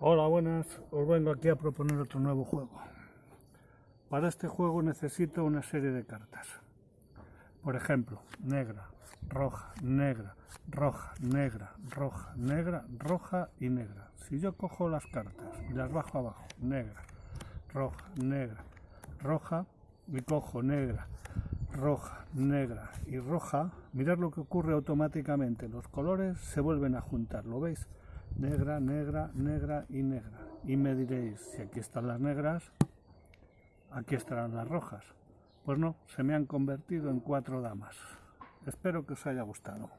Hola, buenas. Os vengo aquí a proponer otro nuevo juego. Para este juego necesito una serie de cartas. Por ejemplo, negra, roja, negra, roja, negra, roja, negra, roja y negra. Si yo cojo las cartas y las bajo abajo, negra, roja, negra, roja, y cojo negra, roja, negra y roja, mirad lo que ocurre automáticamente. Los colores se vuelven a juntar, ¿lo veis? Negra, negra, negra y negra. Y me diréis, si aquí están las negras, aquí estarán las rojas. Pues no, se me han convertido en cuatro damas. Espero que os haya gustado.